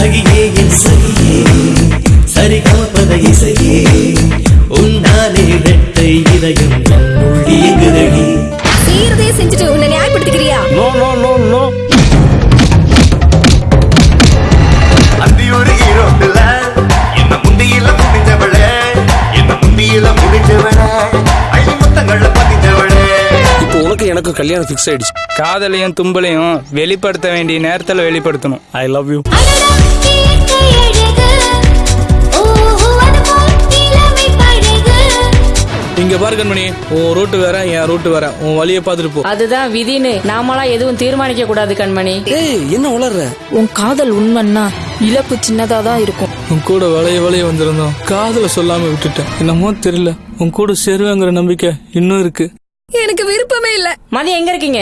சகியே என் சகியே. சரிகமபத இசையே. உன்னாலே இரட்டை இதயம் என்னுள் இயங்குதடி சீர்தே செஞ்சுட்டு உன்னை நியாயப்படுத்திக்கிறியா? நோ நோ நோ நோ நமக்கு கல்யாணம் ஃபிக்ஸ் ஆயிடுச்சு. காதலையும் தும்பலையும் வெளிப்படுத்த வேண்டிய நேரத்துல வெளிப்படுத்தணும். ஐ லவ் யூ இங்க பாரு கண்மணி உன் ரூட்டு வேற என் ரூட்டு வேற. உன் வழியை பார்த்துட்டு போ. அதுதான் விதின்னு நாமளா எதுவும் தீர்மானிக்க கூடாது கண்மணி. ஏய் என்ன உளர்ற? உன் காதல் உண்மைன்னா இழப்பு சின்னதா தான் இருக்கும். உன் கூட வளைய வளைய வந்திருந்தோம். காதல சொல்லாம விட்டுட்டேன். என்னமோ தெரியல. உன் கூட சேருவேங்கிற நம்பிக்கை இன்னும் இருக்கு. எனக்கு விருப்பமே இல்ல. மதியம் எங்க இருக்கீங்க?